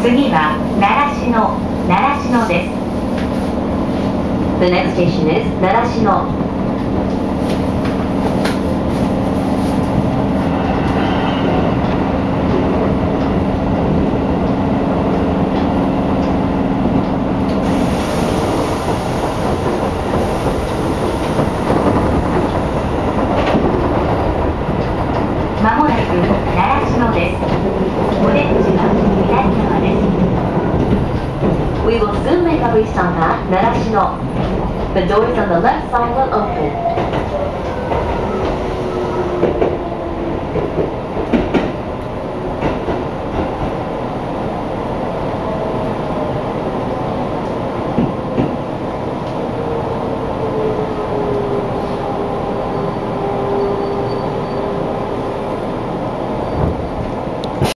次は奈良市の奈良市のです。奈良市の。まもなく奈良市のです。We will soon make a restop at Narashino. The doors on the left side will open.